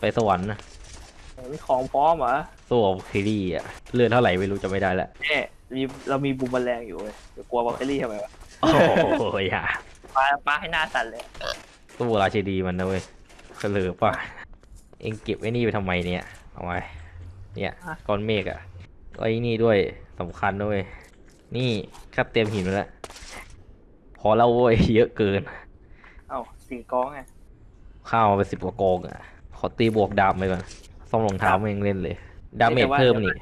ไปสวรรค์นะมีของพร้อมเหรอสู้กับเคลลี่อะเลือดเท่าไหร่ไม่รู้จะไม่ได้ละแน่มีเรามีบูมแมลงอยู่เว้ยเดี๋ยวกลัวบล็อกเอลี่ทำไมวะโอ้โหอย่าปลาปลาให้หน้าสั่นเลยสู้ราชดีมันนะเว้ยเฉลือป่ะเองเก็บไอ้นี่ไปทำไมเนี่ยเอาไว้เนี่ยก้อนเมฆอะไอ้นี่ด้วยสำคัญด้วย นี่ข้าเตรียมหินไว้แล้วพอแล้วเว้ยเยอะเกิน เอ้าสี่กองไงข้าวมาไปสิบกว่ากองอะ ขอตีบวกดาบไปก่อนซ่อมรองเท้าไม่ยังเล่นเลย ดาเมจเพิ่มนี่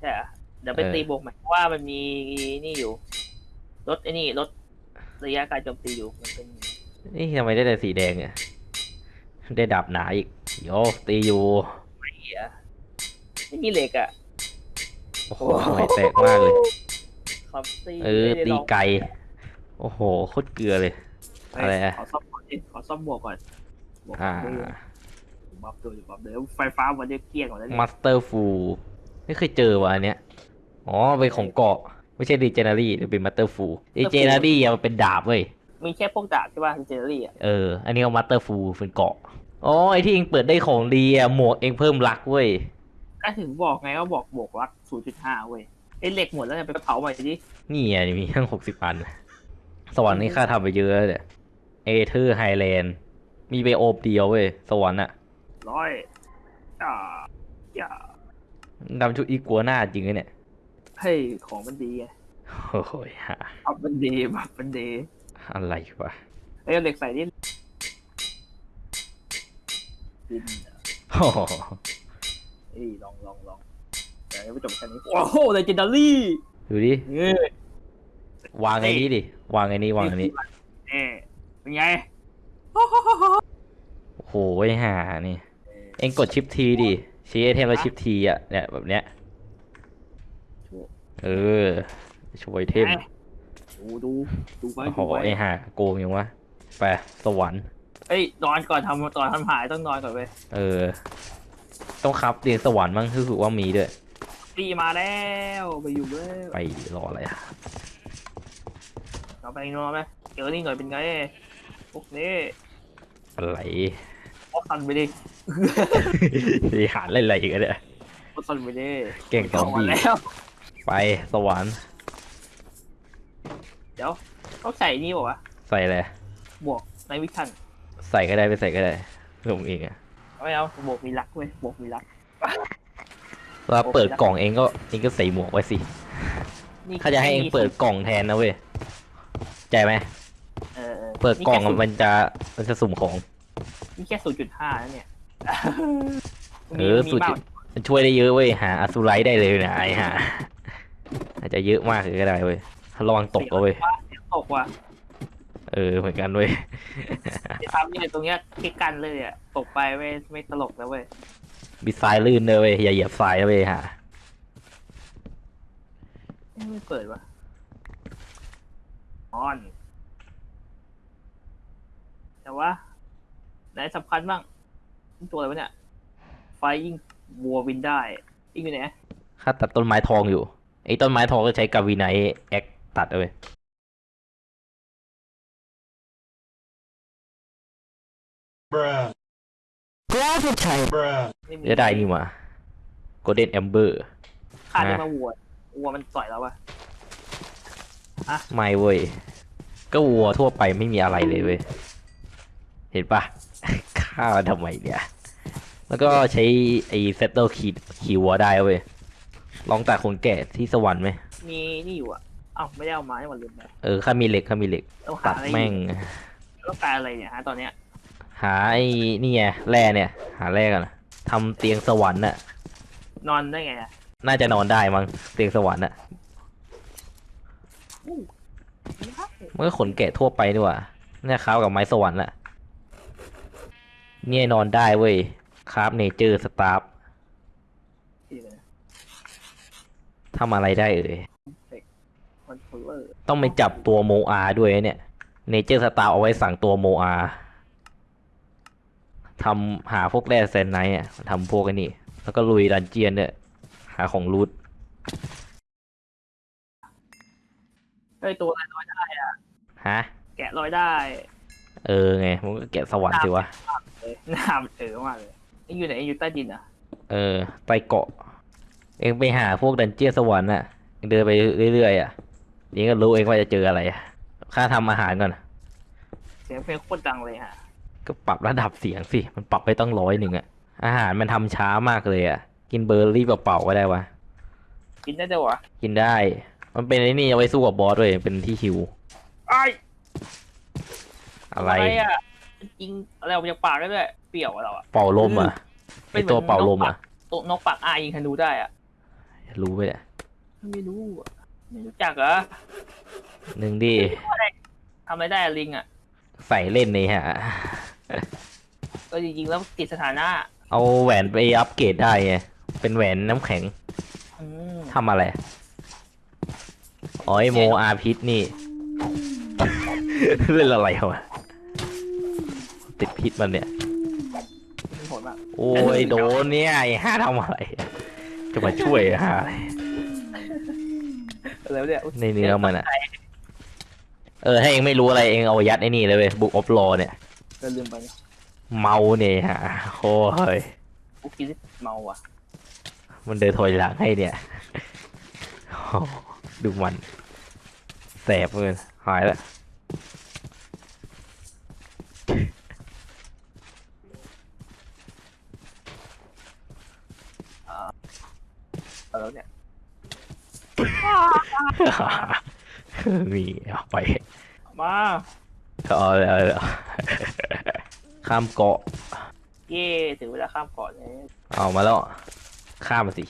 ใช่เหรอเดี๋ยวไปเออตีบวกใหม่เพราะว่ามันมีนี่อยู่รถไอ้นี่รถระยะการโจมตีอยู่มันเป็นนี่ทำไมได้แต่สีแดงอะได้ดาบหนาอีกโยตีอยู่ไม่เหี้ยไม่มีเหล็กอะโอ้โหไม่แตกมากเลยครับตีเออไม่ได้ตีลองไกลโอ้โหโคตรเกลือเลยอะไรอะขอซ่อมก่อนดิขอซ่อมหมวกก่อนหมวกอ่า buff ตัวอยู่ buff เดี๋ยวไฟฟ้าวันนี้เกลี้ยงก่อนแล้วเนี่ย Mas terful ไม่เคยเจอว่ะอันเนี้ยอ๋อเป็นของเกราะ ไม่ใช่ Legendary หรือเป็น Masterful Legendary มันเป็นดาบเว้ยมีแค่พวกดาบใช่ป่ะ Legendary อะเอออันนี้เอา Masterful เป็นเกราะอ๋อไอที่เองเปิดได้ของดีอะหมวกเองเพิ่ม luck เว้ยก็ถึงบอกไงว่าบอกบวก luck 0.5เว้ยไอ้เหล็กหมดแล้วเนี่ยไปเผาใหม่ดินี่ไงมีทั้งหกสิบอันสวรรค์นี่ข้าทำไปเยอะเลย Aether Highland มีไปโอบเดียวเว้ยสวรรค์อะ ร้อยอ่าอย่าดำชุดอีกัวหน้าจริงเลยเนี่ยเฮ้ยของมันดีไงโอ้ยฮะอัพมันดี buff มันดีอะไรวะเอ้ยเอาเหล็กใส่ดิดินโอ้โหเอ้ยลองลองลองเดี๋ยวไปจบแค่นี้โอ้โห Legendaryดูดิเอ้ยวางไอ้นี้ดิวางไอ้นี้วางอันนี้เอ้เป็นไงโอ้โหไอ้ห่านี่ เอ็งกด shift ทีดิชี้ item แล้ว shift ทีอะเนี่ยแบบเนี้ยเออชี้ itemดูดูดูไปโอ้โหดูไปไอ้ห่าโกงยังวะไปสวรรค์เอ้ยนอนก่อนทำก่อนทำหายต้องนอนก่อนเว้ยเออ ต้องครับเตียงสวรรค์มั้งรู้สึกว่ามีด้วยตีมาแล้วไปอยู่เลยไปรออะไรอะเราไปนอนไหมเจอนี่หน่อยเป็นไงพวกนี้อะไร พวกซันไปดิบริหารเล่นอะไรอีกอะเนี่ยพวกซันไปดิเก่งสองมาดีแล้วไปสวรรค์เดี๋ยวต้องใส่นี่บอกว่าวใส่เลยะบวกในวิชันใส่ก็ได้ไม่ใส่ก็ได้ลงเองอะไม่เอาบวกมีรักเว้ยบวกมีรักว่าเปิดกล่องเองก็เองก็ใส่หมวกไว้สินี่เขาจะให้เองเปิดกล่องแทนนะเว้ยใจไหมเออเปิดกล่องนี่มันจะมันจะสุ่มของ แค่ศูนย์จุดห้านั่นเนี่ยเออมีสุดมากจุดมันช่วยได้เยอะเว้ยหาอสุไรได้เลยนะไอ้ห่าอาจจะเยอะมากเลยก็ได้เว้ยระวังตกเอาเว้ยตกว่ะเออเหมือนกันเว้ยจะทำเนี่ยตรงเนี้ยคิดกันเลยอะตกไปไม่ไม่ตลกแล้วเว้ยมีทรายลื่นเลยเว้ยอย่าเหยียบทรายนะเว้ยฮะเอ้ยไม่เปิดวะออนแต่ว่า ไหนสำคัญบ้างนี่ตัวอะไรวะเนี่ย ไฟยิงวัวบินได้ยิงอยู่ไหนข้าตัดต้นไม้ทองอยู่ไอ้ต้นไม้ทองก็ใช้กาวีไนแอคตัดเอาเว้ย Bruh. Bruh. ไม่มีจะได้นี่มา Golden Amber ขาดได้นะมาวัววัวมันต่อยแล้ววะไม่เว้ย ก็วัวทั่วไปไม่มีอะไรเลยเว้ย เห็นปะ ฆ่ามันทำไมเนี่ย แล้วก็ใช้ไอ้เซตเตอร์คีคีวัวได้เว้ย ลองตัดคนแก่ที่สวรรค์ไหม มีนี่อยู่อะเอ้าไม่ได้เอามาให้มันลืมไปเออข้ามีเหล็กข้ามีเหล็ก ต้องตัหาดอะไรแม่ง ต้องการอะไรเนี่ยฮะตอนเนี้ย หาไอ้นี่ไงแร่เนี่ย หาแร่กันนะทำเตียงสวรรค์น่ะ นอนได้ไงอะน่าจะนอนได้มั้งเตียงสวรรค์น่ะมันก็ขนแกะทั่วไปดีกว่าเนี่ย craft กับไม้สวรรค์แหละ เนี่ยนอนได้เว้ย craft Nature Staff ที่เลยทำอะไรได้เอ่ย controllerต้องไปจับตัว Moa ด้วยเนี่ย Nature Staff เอาไว้สั่งตัว Moaทำหาพวกแร่ Zanite อะทำพวกไอ้นี่ แล้วก็ลุย dungeon เนี่ยหาของ lootเฮ้ยตัวอะไรลอยได้ฮะ แกะลอยได้ เออไงมันก็แกะสวรรค์สิวะเลยหน้ามันเออมากเลยเอ็งอยู่ไหนเอ็งอยู่ใต้ดินอะเออไปเกาะ เองไปหาพวก dungeon สวรรค์อะเอ็งเดินไปเรื่อยๆอะเอ็งก็รู้เองว่าจะเจออะไรอะค่าทำอาหารก่อน เสียงเพลงโคตรดังเลยฮะก็ปรับระดับเสียงสิ มันปรับไปต้องร้อยหนึ่งอะอาหารมันทำช้ามากเลยอะกินเบอร์รี่เปล่าๆก็ได้วะ กินได้ด้วยวะกินได้ มันเป็นไอ้นี่เอาไว้สู้กับบอสเลยเป็นที่ฮิว ไอ้ อะไรอะจริงอะไรออกมาจากปากได้ด้วยเปรี้ยวอะเราอะเป่าลมอะเป็ไอนเหมือนตัวเป่าลมอะตัวนกปากอ้ายิงธนูได้อะรู้ไหมเนี่ยไม่รู้อะไม่รู้จักเหรอหนึ่งดิทำอะไรได้อะลิงอะใส่เล่นนี่ฮะก็จริงๆแล้วติดสถานะ เอาแหวนไปอัปเกรดได้ไงเป็นแหวนน้ำแข็งอืมทำอะไรอ๋อไอโมอาพิษนี่ เล่นอะไรวะ ติดพิษมันเนี่ย มีผลมากโอ้ยโดนเนี่ยไอ้ห้าทำอะไร จะมาช่วยห้าอะไรอะไรวะเนี่ยอุ๊ยในเนื้อมันอะเออถ้าเองไม่รู้อะไรเองเอายัดไอ้นี่เลยเว้ยบุกออฟลอเนี่ยก็ลืมไปเนี่ยเมาเนี่ยฮะโอ้ยกูกินเมาอะมันเดินถอยหลังให้เนี่ยโอ้ดูมันแสบเกินหายแล้ว เอา แล้วเนี่ยมีเอาไปมาก็เอาเลยเอาเลยข้ามเกาะ เย่ถึงเวลาข้ามเกาะเนี่ยเอามาแล้วข้ามมาสิ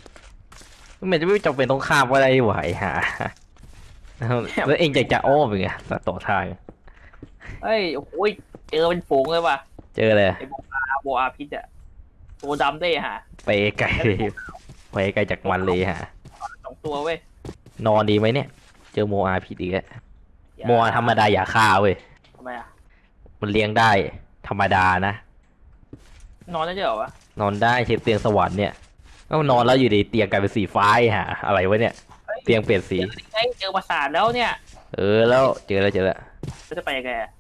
มันจะไม่จำเป็นต้องข้ามก็ได้ไหวฮะแล้วเองจะจะอ้อมยังไงต่อทางเฮ้ยโอ้ยเจอเป็นฝูงเลยว่ะเจอเลยอาโบอาพิษอะตัวดำได้ฮะไปไกลเลย ไปไกลจากมันเลยฮะสองตัวเว้ย นอนดีไหมเนี่ย เจอโมอาผิดอีกแล้วอย่าโมอาธรรมดาอย่าฆ่าเว้ยทำไมอะ มันเลี้ยงได้ ธรรมดานะ นอนได้ด้วยเหรอวะ นอนได้เช็ดเตียงสวรรค์เนี่ยก็นอนแล้วอยู่ดีเตียงกลายเป็นสีฟ้าไอ้ฮะ อะไรวะเนี่ย เตียงเปลี่ยนสีเฮ้ยเจอปราสาทแล้วเนี่ย เออแล้วเจอแล้วเจอแล้วจะไปยังไงอะ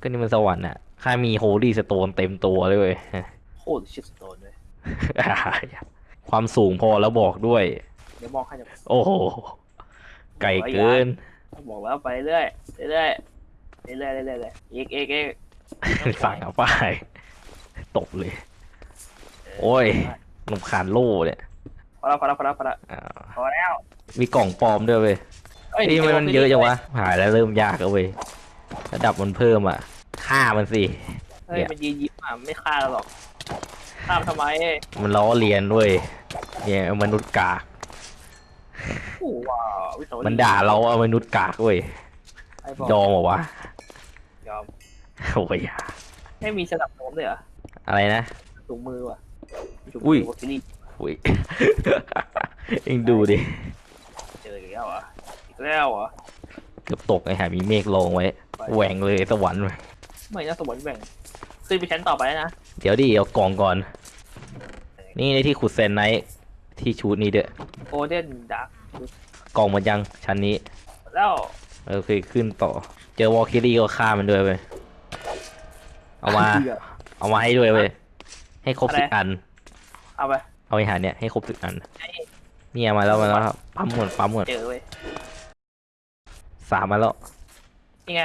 ก็นี่มันสวรรค์อะข้ามี Holystone เต็มตัวเลยเว้ยโคตรชิสโตนเลย ความสูงพอแล้วบอกด้วย เดี๋ยวมองให้จะโอ้โหไกลเกิน บอกแล้วไปเรื่อยเรื่อยเรื่อยเรื่อยเรื่อยเรื่อยอีกอีกอีกสั่งเอาป้ายตบเลย โอ้ยรำคาญโล่เนี่ยพอแล้วพอแล้วพอแล้วพอแล้วอ่าพอแล้ว มีกล่องปลอมด้วยเว้ยเอ้ยเอ้ยมันมันเยอะจังวะหายแล้วเริ่มยากแล้วเว้ยระดับมันเพิ่มอะฆ่ามันสิเฮ้ยมันยืนยิ้มอะไม่ฆ่าเราหรอก ฆ่ามนทำไมมันล้อเลียนเว้ยเนี่ยมนุษย์กากโอ้ว้าววิโสรีมันด่าเราว่ามนุษย์กากเว้ยไอ้บอกยอมเหรอวะยอมโอ้ยให้มีสนับโน้มเลยเหรออะไรนะถุงมือว่ะถุงอุ้มืยวอคิลี่อุ้ยเอ็งดูดิเจออีกแล้วเหรออีกแล้วเหรอเกือบตกไอ้หามีเมฆลงไว้ไปแหว่งเลยสวรรค์เว้ยไม่น่าสวรรค์แบ่งขึ้นไปชั้นต่อไปแล้วนะเดี๋ยวดิเอากล่องก่อน นี่ในที่ขุดเซนไนท์ที่ชูดนี้เด้อโกลเด้นดักกล่องมันยังชั้นนี้ แล้วเออเคยขึ้นต่อ เจอวอลคิรี่ก็ฆ่ามันด้วยเว้ยเอามา เอามาให้ด้วยเว้ยให้ครบสิบอัน เอาไป เอาไอ้หาเนี่ยให้ครบสิบอัน เนี่ยมาแล้วมาแล้วครับปั๊มหมดปั๊มหมดเจอเว้ยสามมาแล้วนี่ไง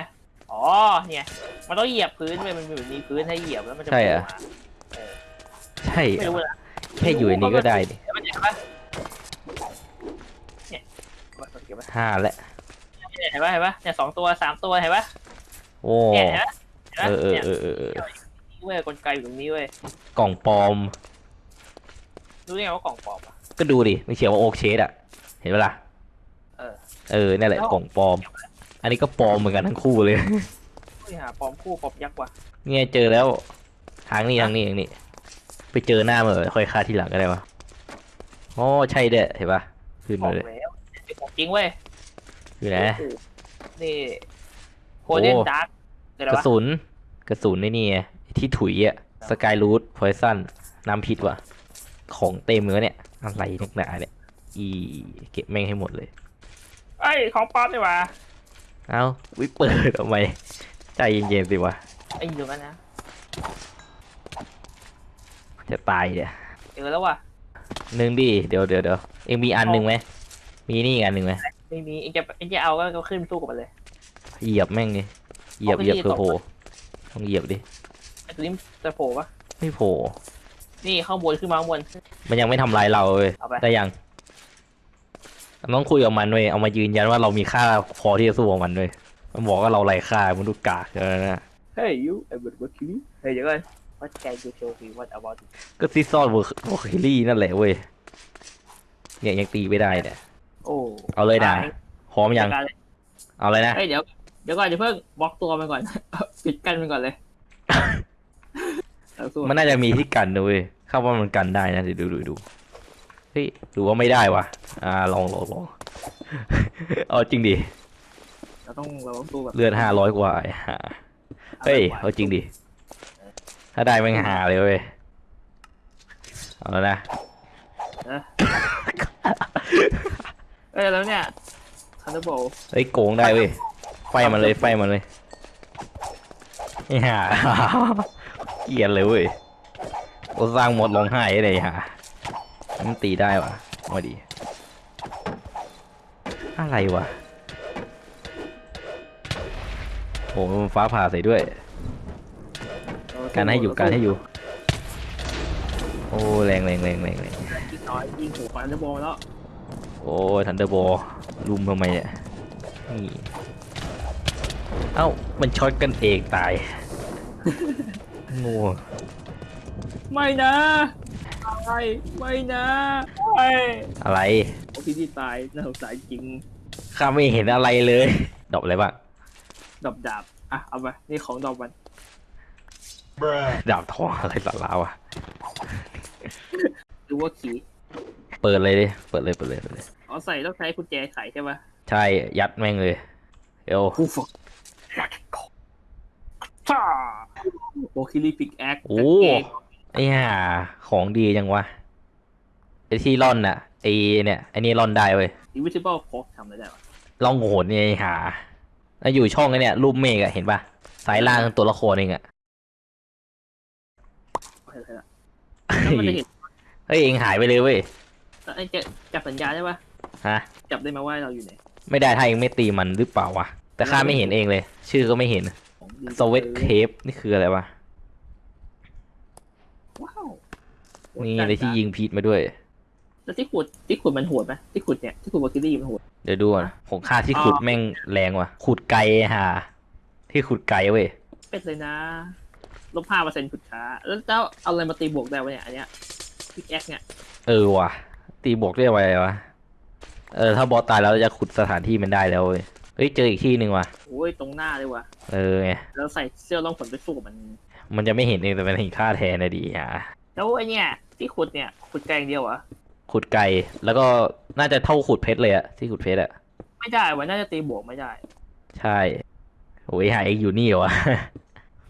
อ๋อ เนี่ย มันต้องเหยียบพื้นเว้ยมันมีพื้นให้เหยียบแล้วมันจะใช่เหรอ ใช่ไม่รู้นะแค่อยู่ในนี้ก็ได้ดิเดี๋ยวมันเห็นปะเนี่ยเก็บไว้ห้าแล้วเห็นปะเห็นปะเนี่ยสองตัวสามตัวเห็นปะโอ้เนี่ยเห็นปะเห็นปะเออเออเนี่ยเออเออเออนี่เว้ยกลไกอยู่ตรงนี้เว้ยกล่องปลอม รู้ได้ไงว่ากล่องปลอมอะ ก็ดูดิมันเขียนว่าโอเคสอะเห็นปะล่ะเออ เออนั่นแหละแล้ว กล่องปลอม อันนี้ก็ปลอมเหมือนกันทั้งคู่เลยเฮ้ยหาปลอมคู่ปลอมยักษ์ว่ะเนี่ยเจอแล้ว ทางนี้ทางนี้ทางนี้ ไปเจอหน้ามันเลยค่อยฆ่าทีหลังก็ได้วะอ๋อใช่เด้อเห็นปะขึ้นบอมากเลยแล้วเป็นของจริงเว้ยอยู่ไหนโอ้โหนี่โคเดนโอ้ดาร์กเดี๋ยวกระวะสุนกระสุนในนี่ไงที่ถุยอะสกายรูทพอยซันน้ำพิษว่ะ ของเต็มเลยเนี่ยอะไรนักหนาเนี่ยอีเก็บแม่งให้หมดเลย เอ้ยของปลอมนี่หว่า เอ้าวิเปิดทำไมใจเย็นๆสิวะไอ้อยู่ตรงนั้นนะจะตายเนี่ยเจอแล้วว่ะหนึ่งดิเดี๋ยวเดี๋ยวเดี๋ยวเองมีอันหนึ่งไหมมีนี่อีกอันหนึ่งไหมไม่มีเองจะเองจะเอาก็ขึ้นสู้กับมันเลย เหยียบแม่งดิเหยียบเอาเหยียบไปดิเพื่อโผล่ต้องเหยียบดิไอ้ตัวนี้จะโผล่ปะไม่โผล่นี่ข้างบนขึ้นมาข้างบนมันยังไม่ทำลายเราเลยเอาไปได้ยัง ต้องคุยกับมันเว้ยเอามายืนยันว่าเรามีค่าพอที่จะสู้กับมันเว้ยมันบอกว่าเราไร้ค่ามันดูกากเออนะเฮ้ยยูไอ้เบิร์ดเบิร์ดคิวเฮ้ยเดี๋ยวก่อน What can you show me what about it ก็ซิซอนเวอร์โอคิลี่นั่นแหละเว้ยเนี่ยยังตีไม่ได้เนี่ยโอ้เอาเลยนะตาพร้อมยังจัดการเลยเอาเลยนะเฮ้ยเดี๋ยวเดี๋ยวก่อนเดี๋ยวเพิ่งบล็อกตัวมันก่อนปิดกันมันก่อนเลยเอาสู้มันน่าจะมีที่กันนะเว้ยข้าว่ามันกันได้นะเดี๋ยวดูดูดู เฮ้ยหรือว่าไม่ได้วะอ่าลองลองลองเอาจริงดิเราต้องเราต้องสู้แบบเลือดห้าร้อยกว่าไอ้ห่าเฮ้ยเอาจริงดิถ้าได้แม่งหาเลยเว้ยเอาแล้วนะเอ้ยแล้วเนี่ยคันเดอร์โบเฮ้ยโกงได้เว้ยไฟมันเลยไฟมันเลยไอ้ห่าเกลียดเลยเว้ยโอสร้างหมดร้องไห้เลยห่า มันตีได้วะมาดี อะไรวะโหมันฟ้าผ่าใส่ด้วย การให้อยู่การให้อยู่ โอ้แรงแรงแรงแรงแรงยิงน้อยยิงหัวคันเดอร์โบแล้ว โอ้ทันเดอร์บอลลุมทำไมเนี่ยนี่เอ้า มันช็อตกันเองตายโง่ไม่นะ ไม่ไม่นะไม่อะไรโอ้พี่ที่ตายน่าสงสารจริงข้าไม่เห็นอะไรเลย ดอกอะไรบ้างดอบดาบอะเอาไปนี่ของดอบมัน Bruh. ดาบทองอะไรสักลาวะหรือว่าขี่เปิดเลยดิเปิดเลยเปิดเลยเปิดเลยเอาใส่ต้องใช้กุญแจไขใช่ปะใช่ยัดแม่งเลยเอวกูฝึกท่าโอคิลี่ปิกแอคโอ้ ไอ้ห่าของดีจังวะไอ้ที่ร่อนน่ะไอ้เนี่ยไอ้นี่ร่อนได้เว้ยอินวิซิเบิลโคกทำอะไรได้วะล่องโหนเนี่ยไอ้ห่าแล้วอยู่ช่องไอ้เนี่ยรูปเมฆอะเห็นปะสายล่างตัวละครเองอะเอาให้ได้ละแล้วมันจะเห็นเฮ้ยเองหายไปเลยเว้ยไอ้จะจับสัญญาณได้ปะฮะ จับได้ไหมว่าเราอยู่ไหนไม่ได้ถ้าเองไม่ตีมันหรือเปล่าวะแต่ข้าไม่เห็นเองเลย ชื่อก็ไม่เห็นของดีสวิตเทปนี่คืออะไรวะ ว้าวนี่อะไรที่ยิงพีทมาด้วย แล้วที่ขุดที่ขุดมันโหดไหมที่ขุดเนี่ยที่ขุดวอคิลี่มันโหดเดี๋ยวดูก่อนของข้าที่ขุดแม่งแรงว่ะ ขุดไกลฮะที่ขุดไกลเว้ยเป็ดเลยนะลบห้าเปอร์เซ็นต์ขุดช้าแล้วเจ้าเอาอะไรมาตีบวกได้วะเนี่ยอันเนี้ยพิกแอคเนี่ยเออว่ะ ตีบวกได้ไววะเออถ้าบอสตายแล้วจะขุดสถานที่มันได้แล้วเว้ยเฮ้ยเจออีกที่หนึ่งว่ะโอ้ยตรงหน้าเลยว่ะเออไงแล้วใส่เสื้อล่องฝนไปสู้กับมัน มันจะไม่เห็นเองแต่มันเห็นค่าแทนนะดีฮะแล้วไอเนี่ยที่ขุดเนี่ยขุดไกลอย่างเดียวเหรอขุดไกลแล้วก็น่าจะเท่าขุดเพชรเลยอะที่ขุดเพชรอะไม่ได้วะน่าจะตีบวกไม่ได้ ใช่โอ้ยหายเองอยู่นี่เหรอวะ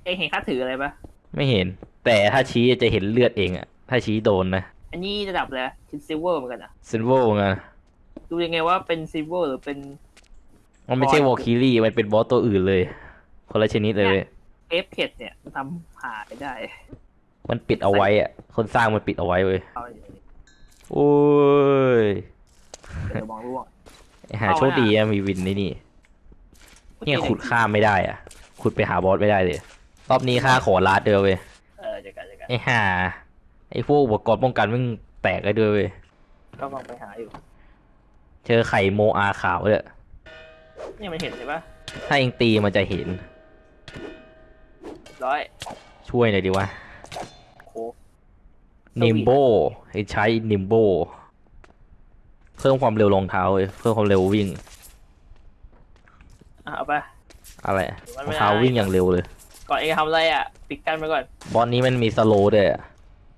เองเห็นค่าถืออะไรปะไม่เห็น แต่ถ้าชี้จะเห็นเลือดเองอะถ้าชี้โดนนะอันนี้ระดับเลยคินซิลเวอร์เหมือนกันอะซินโวไงดูยังไงว่าเป็นซิลเวอร์หรือเป็น มันไม่ใช่บอสวอลคิรี่มันเป็นบอสตัวอื่นเลย คนละชนิดเลย เว้ยเอฟเพดเนี่ยมันทำหาไม่ได้มันปิดเอาไว้อะคนสร้างมันปิดเอาไว้เว้ยเอาอย่างนี้โอ้ยเดี๋ยวมองร่วง หาเอาไว้โชคดีอะมีวินนี่นี่เนี่ยขุดข้ามไม่ได้อะ ขุดไปหาบอสไม่ได้เลย รอบนี้ข้าขอลาดเดียวเว้ยเออเดี๋ยวกันเดี๋ยวกันไอ้ห่าไอ้พวกอุปกรณ์ป้องกันมึงแตกได้ด้วยเว้ยก็ลองไปหาอยู่ เจอไข่โมอาขาวเลยเนี่ยมันเห็นใช่ปะถ้าเองตีมันจะเห็น ร้อยช่วยหน่อยดิวะโค้กนิมโบให้ใช้นิมโบเพิ่มความเร็วรองเท้าเว้ยเพิ่มความเร็ววิ่ง อะเอาไป อะไรมันรไม่องได้เท้าวิ่งอย่างเร็วเลย ก่อนเองทำอะไรอะ ปิดกันไปก่อน บอสนี้มันมีสโลว์ด้วยอะ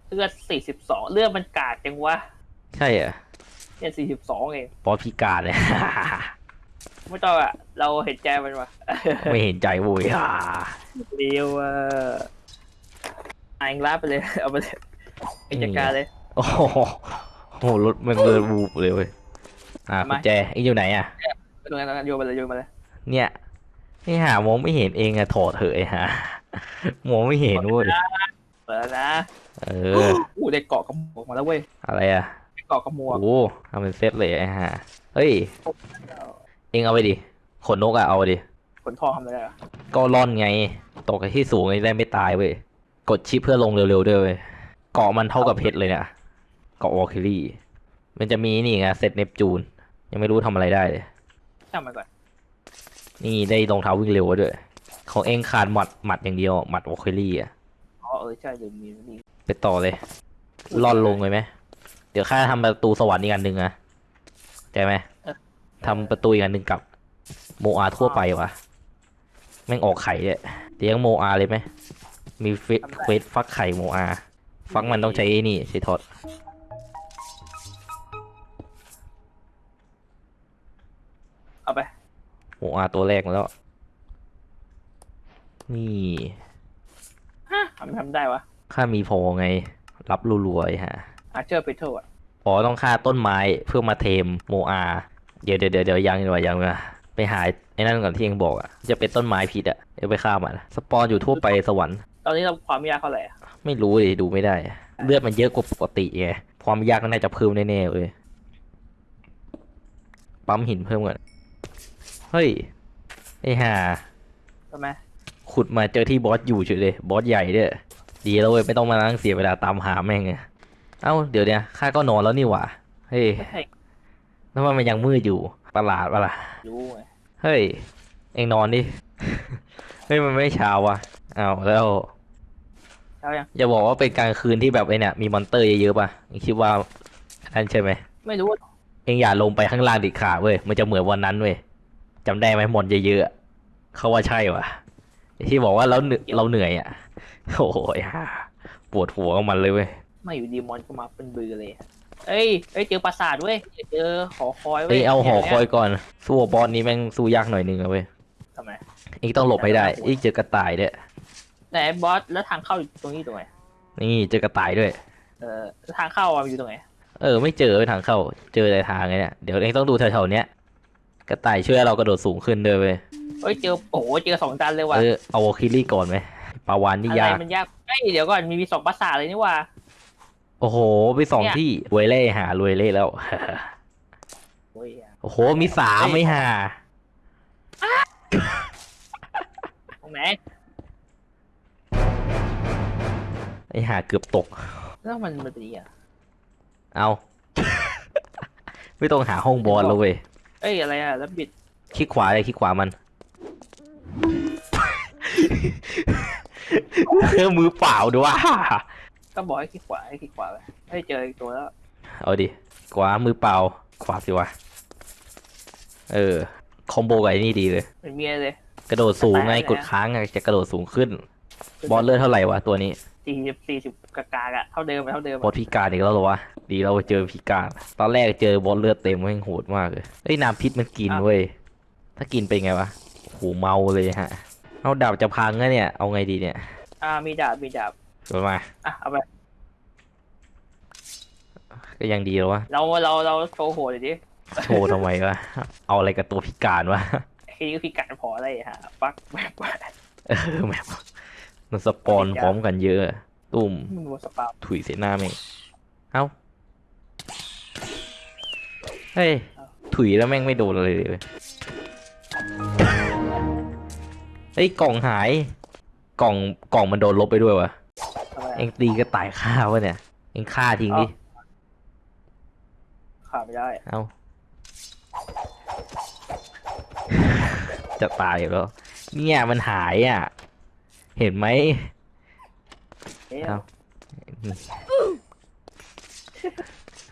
เลือดสี่สิบสองเลือดมันกาดจังวะ ใช่อะเนี่ยสี่สิบสองเองบอสพิการเลย ไม่ต้องอะ เราเห็นใจมันวะไม่เห็นใจโว้ยอ่าเดียวอะอ่านลาไปเลย เอาไปเลยเอกจัดการเลย โอ้โหโอ้โหรถมันเดินบูบเลยเว้ยอ่าทำไมกุญแจไอ้อยู่ไหนอะตรงนั้นโยนมาเลยโยนมาเลย เนี่ยไอ้หามองไม่เห็นเองอะถอดเถอะไอ้หามองไม่เห็นเว้ยเปิดแล้วนะ เอออู้ได้เกาะกระหมวกมาแล้วเว้ย อะไรอะได้เกาะกระหมวกโอ้ทำเป็นเซตเลยไอ้ห่าเฮ้ย เองเอาไปดิ ขนนกอะเอาไปดิ ขนทองทำอะไรอะก็ร่อนไง ตกไปที่สูงไงได้ไม่ตายเว้ย กด shift เพื่อลงเร็วๆด้วยเว้ย เกราะมันเท่ากับเพชรเลยเนี่ย เกราะ Valkyrie มันจะมีนี่ไงเซต Neptune ยังไม่รู้ทำอะไรได้เลย ช่างมันก่อนนี่ได้รองเท้าวิ่งเร็วด้วย ของเองขาดหมัดหมัดอย่างเดียว หมัด Valkyrie อะอ๋อเออใช่เดี๋ยวมีมีไปต่อเลยร่อนลงเลยไหม เดี๋ยวข้าทำประตูสวรรค์อีกอันหนึ่งนะใจไหม ทำประตูอีกอันหนึ่งกับโมอาทั่วไปวะแม่งออกไข่เลยเลี้ยงโมอาเลยไหมมีเฟสเฟสฟักไข่โมอา ฟักมันต้องใช้ไอ้นี่ใช้ทอดเอาไปโมอาตัวแรกมาแล้ว นี่ฮะทำไมทำได้วะข้ามีพอไง รับรัวๆไอ้ฮะอาเจอร์เปเทอร์อะอ๋อต้องฆ่าต้นไม้เพื่อมาเทมโมอา เดี๋ยวเดี๋ยวเดี๋ยวเดี๋ยวยังดีกว่ายังดีกว่าไปหาไอ้นั่นก่อนที่เองบอกอะจะเป็นต้นไม้พิษอะเดี๋ยวไปฆ่ามันสปอนอยู่ทั่วไปสวรรค์ตอนนี้เราความยากเท่าไหร่อะไม่รู้ดิดูไม่ได้ เลือดมันเยอะกว่าปกติไงความยากก็น่าจะเพิ่มแน่ๆเลยปั๊มหินเพิ่มก่อนเฮ้ยไอ้ห่าใช่ไหมขุดมาเจอที่บอสอยู่เฉยเลยบอสใหญ่ด้วยดีแล้วเว้ยไม่ต้องมานั่งเสียเวลาตามหาแม่งไงเอ้าเดี๋ยวเนี่ยข้าก็นอนแล้วนี่หว่าเฮ้ยไม่ใช่ แล้วมันยังมืดอยู่ประหลาดปะล่ะรู้ไงเฮ้ย เอ็งนอนดิ เฮ้ยมันไม่เช้าวะเอาวแล้วเช้ายังอย่าบอกว่าเป็นกลางคืนที่แบบไอ้เนี่ยมี monster เยอะๆป่ะเอ็งคิดว่าอันใช่ไหมไม่รู้ เอ็งอย่าลงไปข้างล่างดิขาดเว้ยมันจะเหมือนวันนั้นเว้ยจำได้ไหม mon เยอะๆอะเขาว่าใช่วะไอ้ที่บอกว่าเราเหนื่อยเราเหนื่อยอะโอ้ยฮ่าปวดหัวกับมันเลยเว้ยไม่อยู่ดีมอนก็มาเป็นบือเลยอะ เอ้ยเอ้ยเจอปราสาทเว้ยเจอหอคอยเว้เอ้ยยเอาหอคอยนี่ก่อน สู้กับบอสนี้แม่งสู้ยากหน่อยนึงอะเว้ยทำไมเอ็งต้องหลบให้ได้เอ็งเจอกระต่ายด้วยไหนบอสแล้วทางเข้าอยู่ตรงนี้ตรงไหนนี่เจอกระต่ายด้วย เออแล้วทางเข้าอะอยู่ตรงไหนเออ ไม่เจอทางเข้า เจอแต่ทางไงเนี่ย เดี๋ยวเองต้องดูแถวๆเนี้ยกระต่ายช่วยเรากระโดดสูงขึ้นด้วยเว้ยเอ้ยเจอโอ้โหเจอสองจานเลยว่ะเออเอาวอลคิลี่ก่อนไหมปลาวานนี่อะไรยาก มันยากเอ้ยเดี๋ยวก่อนมีมีสองปราสาทเลยนี่ว่า โอ้โห ไปสองเนี่ย ที่รวยเล่หารวยเล่แล้ว โอ้ยโอ้โห มีสามไม่หา ตรงไหนไอหาเกือบตก แล้วมันมันเป็นยังไงอะเอา ไม่ต้องหาห้องบอลแล้วเว้ย เอ้ยอะไรอะแล้วบิดคลิกขวาเลยคลิกขวามันเครื่องมือเปล่าด้วย ก็บอกให้คลิกขวาให้คลิกขวาไปเฮ้ยเจออีกตัวแล้ว เอาดิขวามือเปล่า ขวาสิวะ เออ คอมโบกับไอ้นี่ดีเลย เป็นเมียเลย กระโดดสูงไงไปไหนอะกดค้างไงจะกระโดดสูงขึ้น บอลเลือดเท่าไหร่วะตัวนี้สี่สิบสี่สิบกากากอะเท่าเดิมอะเท่าเดิมบออะสพิการอีกแล้วเหรอวะ ดีเราเจอพิการ ตอนแรกเจอบอลเลือดเต็มแม่งโหดมากเลยเฮ้ยน้ำพิษมันกินเว้ย ถ้ากินเป็นไงวะโหเมาเลยฮะ เอาดาบจะพังแล้วเนี่ย เอาไงดีเนี่ย อ่ามีดาบมีดาบ สวยมา อะเอาไป ก็ยังดีแล้ววะ เราเราเราโชว์โหดเลยดิโชว์ทำไมวะ เอาอะไรกับตัวพิการวะไอ้นี่ก็พิการพออะไรฮะปักแบบเออแบบมันสปอนพร้อมกันเยอะ ตุ่มมึงดูสปาถุยเสียหน้าแม่งเอ้า เฮ้ย ถุยแล้วแม่งไม่โดนเลยเลยเฮ้ยกล่องหาย กล่องกล่องมันโดนลบไปด้วยวะทำไม เอ็งตีกระต่ายฆ่าวะเนี่ย เอ็งฆ่าทิ้งดิขาดไม่ได้ เอ้าจะตายอยู่แล้ว เนี่ยมันหายอะ เห็นไหมเอ๊ะเอ้า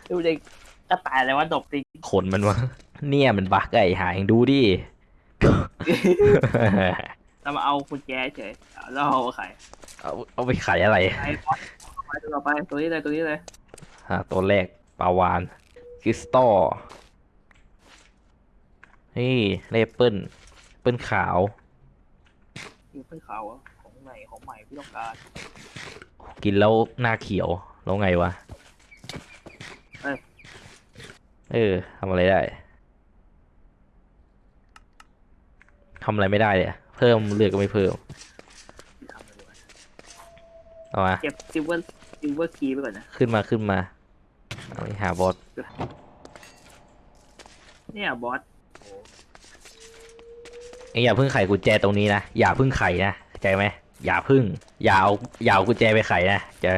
ดูเด็กกระต่ายอะไรวะดบจริงขนมันวะ เนี่ยมันบักไอ้หายดูดิเรามาเอากุญแจเฉยแล้วเอาไข่ เอาเอาไปขายอะไรไอ้บอสไปตัวต่อไปตัวนี้เลยตัวนี้เลยอ่าตัวแรกปลาวานคริสตัลนี่เลเปิลเปิลขาว อยู่เพื่อนเขาอของใหม่ของใหม่พี่ต้องการกินแล้วหน้าเขียว แล้วไงวะ เอ้ย เออทำอะไรได้ทำอะไรไม่ได้เลยอะเพิ่มเลือดก็ไม่เพิ่ม เอามาเก็บ silver silver key ไปก่อนนะ ขึ้นมาขึ้นมาเอาไปหาบอสเนี่ยบอสเองอย่าเพิ่งไขกุญแจตรงนี้นะอย่าเพิ่งไขนะเข้าใจไหมอย่าเพิ่งอย่าเอาอย่าเอากุญแจไปไขนะจะ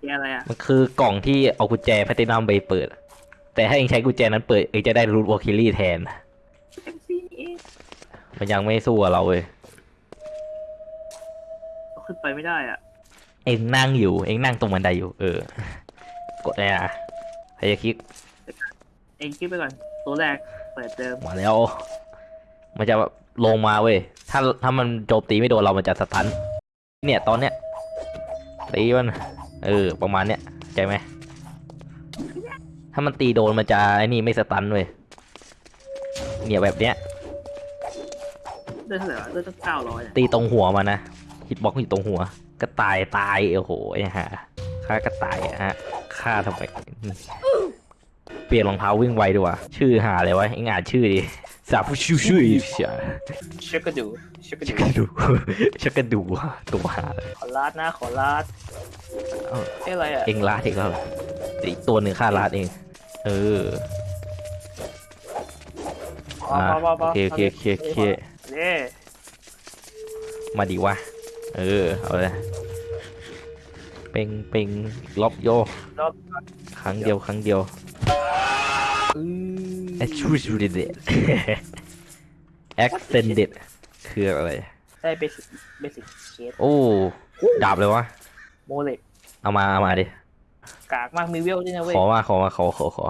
แกอะไรอะมันคือกล่องที่เอากุญแจแพลตินัมไปเปิด แต่ถ้าเองใช้กุญแจนั้นเปิดเองจะได้ loot Valkyrie แทนเอ็มซีเอมันยังไม่สู้กับเราเลยขึ้นไปไม่ได้อะ เองนั่งอยู่เองนั่งตรงบันไดอยู่ เออ กดเลยนะใครจะคลิก เองคิดไปก่อน ตัวแรกเปิดเดิมมาแล้ว มันจะลงมาเว้ย ถ้าถ้ามันโจมตีไม่โดนเรามันจะสตัน เนี่ยตอนเนี้ยตีมัน เออ ประมาณเนี้ยเข้าใจไหม ถ้ามันตีโดนมันจะไอ้นี่ไม่สตันเว้ย เนี่ยแบบเนี้ยเลือดเท่าไหร่วะเลือดตั้งเก้าร้อยตีตรงหัวมันนะฮิตบ็อกอยู่ตรงหัว กระต่ายตายโอ้โหไอ้ห่าฆ่ากระต่ายอะฮะฆ่าทำไมเปลี่ยนรองเท้าวิ่งไวดีกว่าชื่อหาอะไรวะไอ้งอ่านชื่อดิสาผู้ชื่อชื่อเสียเช็คกระดูเช็คกระชักดูกระดูชักกระดูตัวหาเลยขอลาดนะขอลาดเอ้าเอ้อะไรอะเองลาดเองแล้วเหรอแต่อีกตัวหนึ่งฆ่าลาดเอง เออพออ่าพอพอพโออเคโอเคโอเคโอเคเย่มาดีวะ เออ เอาเลย เป่งเป่งล็อบโย รอบครั้งเดียวครั้งเดียวอืม extruded extended คืออะไร ได้เบสิกเบสิกเคสโอ้ ดาบเลยวะ โมเล็กเอามาเอามาดิ กากมากมีเวลด้วยนะเว้ยขอมาขอมาขอขอขอ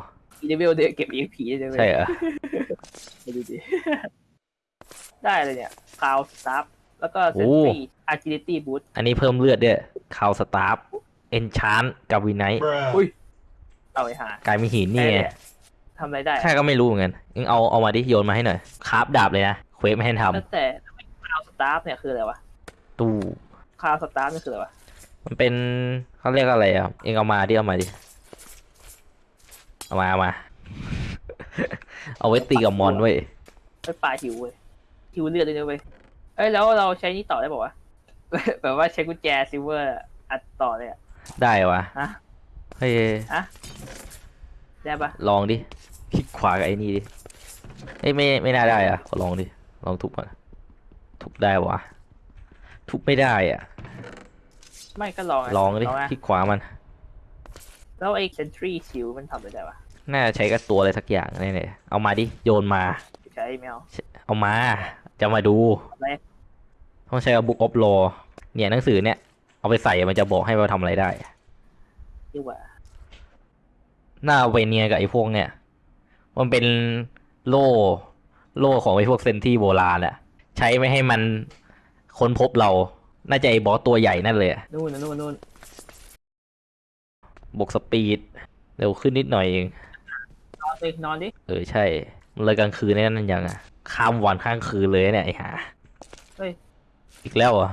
มีเวลเดียวเก็บ EXP ได้ด้วยใช่เหรอ ไปดูดิ ได้เลยเนี่ยคาวสตาร์ แล้วก็เซนทรีอาร์จิลิตี้บูทอันนี้เพิ่มเลือดด้วยคาวสตาร์ฟเอนชานกับวินไนท์ Bruh. อุ้ยเอาไปหากลายมีหินนี่ไงทำอะไรได้ข้าก็ไม่รู้เหมือนกันเอ็งเอาเอามาดิโยนมาให้หน่อยคราฟดาบเลยนะเควสไม่ให้ทตั้งแต่ cloud staff เนี่ยคืออะไรวะำตู้ cloud staff นี่คืออะไรวะมันเป็นเขาเรียกอะไรอะเอ็งเอามาดิเอามาดิเอามาเอามา เอาไว้ตีกับ mon เว้ยไปปลาหิวเว้ยหิวเลือดเลยนะเว้ย เอ้ยแล้วเราใช้นี่ต่อได้ป่าวะ แบบว่าใช้กุญแจ silver อัดต่อเลยอะได้วะฮะเฮ้ยได้ปะลองดิคลิกขวากับไอ้นี่ดิเอ้ยไม่ไม่น่าได้อะขอลองดิลองทุบก่อนทุบได้วะทุบไม่ได้อะ ไม่ก็ลองะลองดินะคลิกขวามัน แล้วไอ้เซนทรีชิลมันทำอะไรได้ปะน่าจะใช้กับตัวอะไรสักอย่างแน่ๆเอามาดิโยนมาใช้ไม่เอาเอามา จะมาดูอะไรต้องใช้กับบุ๊กออฟโลเนี่ยหนังสือเนี่ย เอาไปใส่มันจะบอกให้ว่าทำอะไรได้ดีกว่าหน้าเวเนียกับไอ้พวกเนี่ย มันเป็นโล่ โล่ของไอ้พวกเซนที่โบราณอะใช้ไม่ให้มันค้นพบเรา น่าจะไอ้บอสตัวใหญ่นั่นเลยอะนู่นนะนู่นนู่นบวกสปีด เร็วขึ้นนิดหน่อยเอง นอนดินอนดิ เออใช่ มันเลยกลางคืนนี่นั่นยังอะ ข้ามวันข้างคืนเลยเนี่ยไอ้หาเฮ้ย อีกแล้วเหรอะ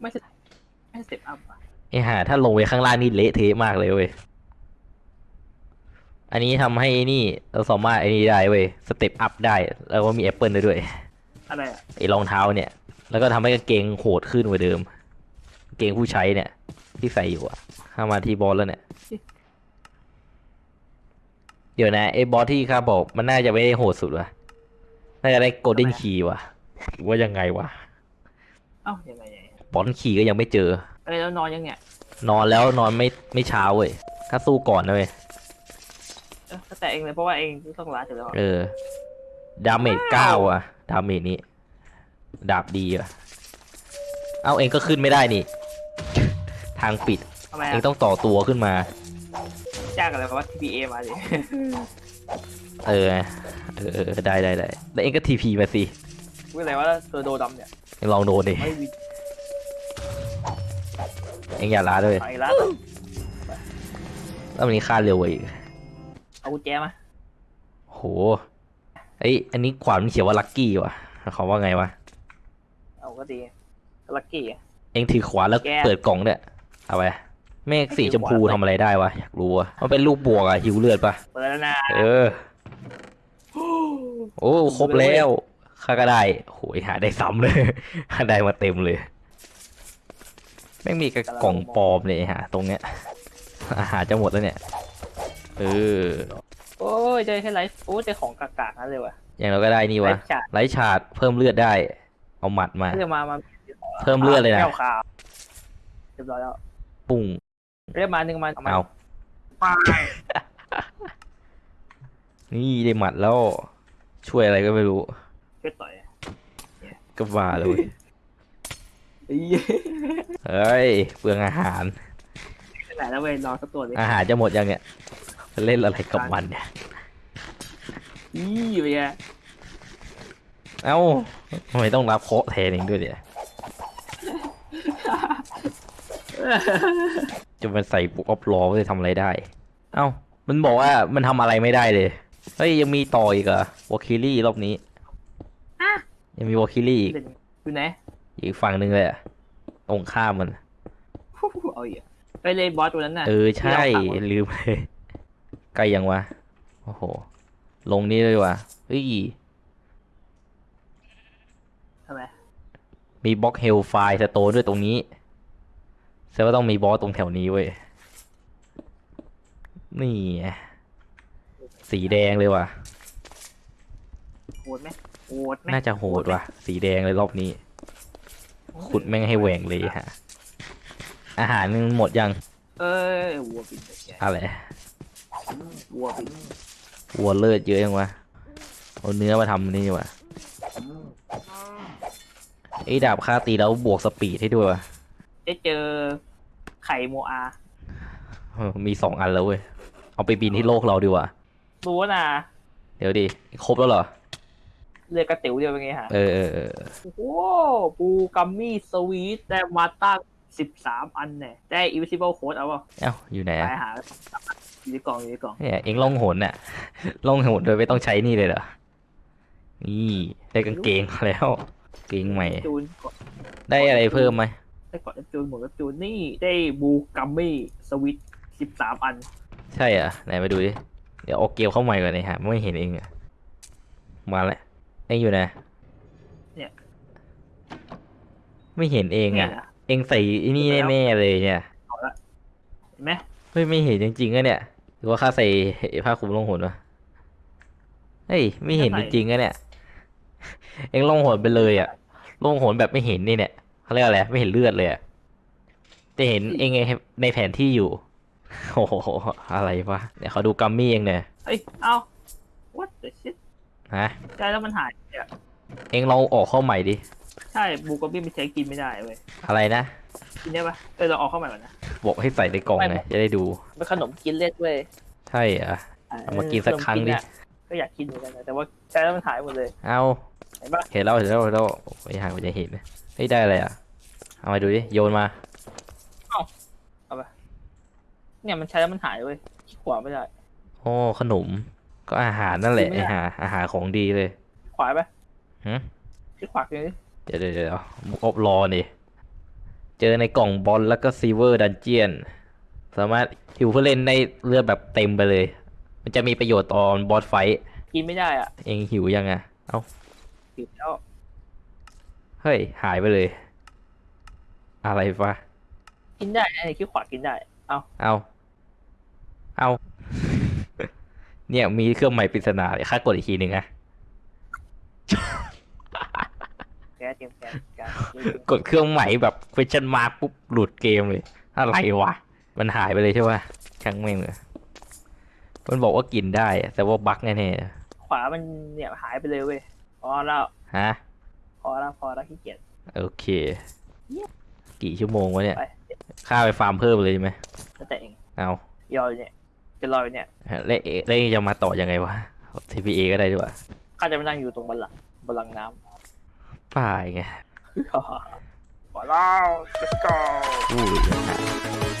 ไม่ใช่ไม่ step up อะไอ้ห่าถ้าลงไปข้างล่างนี่เละเทะมากเลยเว้ย อันนี้ทำให้นี่เราสามารถไอ้นี่ได้เว้ย step up ได้ แล้วก็มีแอปเปิลได้ด้วย อะไรอะไอ้รองเท้าเนี่ย แล้วก็ทำให้กางเกงโหดขึ้นกว่าเดิมกางเกงผู้ใช้เนี่ย ที่ใส่อยู่อะข้ามาที่บอสแล้วเนี่ย เดี๋ยวนะไอ้บอสที่ข้าบอกมันน่าจะไม่ได้โหดสุดวะน่าจะได้ golden key วะหรือว่ายังไงวะเอ้ายังไงยังไง bronze key ก็ยังไม่เจอ เอ้ยแล้วนอนยังเนี่ยนอนแล้วนอนไม่ไม่เช้าเว้ยข้าสู้ก่อนนะเว้ยเออก็แต่เองเลยเพราะว่าเองต้องลาอยู่แล้วเออ damage เก้าอะ damage นี้ดาบดีอะเอาเองก็ขึ้นไม่ได้นี่ ทางปิดทำไมเองอะต้องต่อตัวขึ้นมา จ้างอะไรเพราะว่า TPA มาดิเออเออ เออ ได้ได้ได้แล้วเองก็ทีพีมาสิพูดอะไรว่าเธอโดดำเนี่ยเองลองโดนดิ ไม่วิเองอย่าล้าด้วยไปร้านแล้ววันนี้ค่าเร็วกว่าอีกเอากุญแจมาโหเอ้ยอันนี้ขวานมันเขียนว่าลัคกี้ว่ะเขาว่าไงวะ เอาก็ดีลักกี้ เองถือขวานแล้วแกเปิดกล่องเนี่ยเอาไป เมฆสีชมพูทำอะไรได้วะอยากรู้อะมันเป็นลูกบวกอะหิวเลือดปะเปิดแล้วนะเออ โอ้ครบแล้วข้าก็ได้โหยหาได้ซ้ำเลยหาได้มาเต็มเลยไม่งมีกระกล่องปลอมเลยฮะตรงเนี้ยอาหารจะหมดแล้วเนี่ยเออโอ้ยเจอแค่ไลฟ์โอ้ยเจอของกากๆนั่นเลยว่ะอย่างเราก็ได้นี่ไลวะฟ์ฉาดไลท์ชาร์ดเพิ่มเลือดได้ เอาหมัดมาเรียกมามาเพิ่มเลือดเลยนะแก้วขาวเรียบร้อยแล้วปุ้ง เรียกมาหนึ่งมามาเอาไปนี่ได้หมัดแล้ว ช่วยอะไรก็ไม่รู้ช่วยต่อยก็ว่าเลยเฮ้ยเฮ้ยเปลืองอาหารขนาดแล้วเว้ยรอสักตัวเลยอาหารจะหมดยังเนี่ยจะเล่นอะไรกับมันเนี่ยอีไปแกเอ้าทำไมต้องรับเคราะห์แทนเองด้วยเนี่ย จะมาใส่ Book of Lore จะทำอะไรได้ เอ้า มันบอกว่ามันทำอะไรไม่ได้เลย เฮ้ย ยังมีต่ออีกเหรอ Valkyrie รอบนี้ยังมี Valkyrie อีกเป็นอยู่ไหนอีกฝั่งหนึ่งเลยอะตรงข้ามมันเอาอีกไปเลยบอสตัวนั้นน่ะ เออ ใช่ที่เราขับลืมเลยใกล้ยังวะ โอ้โห ลงนี่เลยวะเฮ้ยทำไมมีบล็อกเฮลไฟสโตนด้วยตรงนี้ แสดงว่าต้องมีบอสตรงแถวนี้เว้ย นี่ไงสีแดงเลยว่ะ โหดไหมโหดไหมน่าจะโหดว่ะ สีแดงเลยรอบนี้ ขุดแม่งให้แหว่งเลยฮะ อาหารมันหมดยัง เอ้ยวัวบินไปแกอะไร วัวบินวัวเลือดเยอะยังวะ เอาเนื้อมาทำนี่ว่ะไอ้ดาบค่าตีแล้วบวกสปีดให้ด้วยว่ะ ได้เจอไข่โมอาเออมีสองอันแล้วเว้ย เอาไปบินที่โลกเราดีกว่า รู้นะเดี๋ยวดิครบแล้วเหรอ เลือกกระติ๋วเดียวเป็นไงฮะ เออเออเออโอ้โหปูกัมมี่สวีทได้มาตั้งสิบสามอันเนี่ยได้ invisible code เอาเปล่าเอ้าอยู่ไหนไปอะหาอยู่ในกล่องอยู่ในกล่องเนี่ยเอ็งล่องหนน่ะล่องหนโดยไม่ต้องใช้นี่เลยเหรอ นี่ ได้กางเกงมาแล้ว เกงใหม่ จูนกดได้อะไรเพิ่มไหม ได้กดจูนหมดแล้วจูนนี่ได้บูกัมมี่สวิตสิบสามอัน ใช่เหรอะไหนมาดูดิ เดี๋ยวเอาเกลเข้าใหม่ก่อนเลยฮะไม่เห็นเองอะมาแล้วเอ็งอยู่ไหนเนี่ย ไม่เห็นเองเนี่อะยนะเอ็งใส่ไอ้นี่แน่ๆเลยเนี่ย เห็นไหมเฮ้ยไม่เห็นจริงๆอะเนี่ยหรือว่าข้าใส่ผ้าคลุมล่องหนวะเฮ้ยไม่เห็นจริงๆอะเนี่ย เอ็งล่องหนไปเลยอะล่องหนแบบไม่เห็นนี่เนี่ย เขาเรียกอะไรไม่เห็นเลือดเลยอะแต่เห็นเองไงในแผนที่อยู่ โอ้โห อะไรวะเดี๋ยวเขาดูกัมมี่เองเนี่ยเอ้ยเอ้า what the shit ฮะใช่แล้วมันหายเนี่ยเอ็งลองออกเข้าใหม่ดิ ใช่บูกัมมี่มันใช้กินไม่ได้เว้ย อะไรนะ กินได้ปะเออเราออกเข้าใหม่ก่อนนะ บอกให้ใส่ในกล่องไงจะได้ดูเป็นขนมกินเล่นเว้ย ใช่เหรอะเอามากินสักครั้งดิขนมกินอะก็อยากกินเหมือนกันนะแต่ว่าใช้แล้วมันหายหมดเลย เอาเห็นปะเห็นแล้วเห็นแล้วเห็นแล้วไม่หายมันจะเห็นนะเฮ้ยได้อะไรอะ เอามาดูดิ โยนมาเนี่ยมันใช้แล้วมันหายเว้ยขี้ขวาไม่ได้ โอ้ขนม ก็อาหารนั่นแหละกินไม่ไอได้ หาอาหารของดีเลยขวาไปหึขี้ขวากินดิเดี๋ยวเดี๋ยวเดี๋ยวบุกอบรอนี่เจอในกล่องบอลแล้วก็ซีเวอร์ดันเจียน สามารถหิวเพื่อเล่นได้เลือดแบบเต็มไปเลย มันจะมีประโยชน์ตอนบอสไฟท์กินไม่ได้อะเองหิวยังอะเอ้ากินแล้วเฮ้ย หายไปเลย อะไรวะกินได้ไอ้ขี้ขวากินได้ เอาเอาเอา เนี่ยมีเครื่องหมายปริศนาเลยค่ากดอีกทีหนึ่งอะแกเตรียมแกแกกดเครื่องหมายแบบ question mark ปุ๊บหลุดเกมเลย อะไรวะ มันหายไปเลยใช่ปะช่างแม่งเลยมันบอกว่ากินได้อะแต่ว่าบั๊กแน่ขวามันเนี่ยหายไปเลยเว้ยพอแล้วๆฮะพอแล้วพอแล้วขี้เกียจโอเค กี่ชั่วโมงวะเนี่ยไปค่าไปฟาร์มเพิ่มเลยใช่ไหมแล้วแต่เอง เอายอยเนี่ยจะรออยู่เนี่ยแล้วเอแล้วจะมาต่อยังไงวะ TPA ก็ได้ด้วยข้าจะมานั่งอยู่ตรงบัลลังก์บัลลังก์น้ป่ายไงำพอแล้ว let's go อู้ย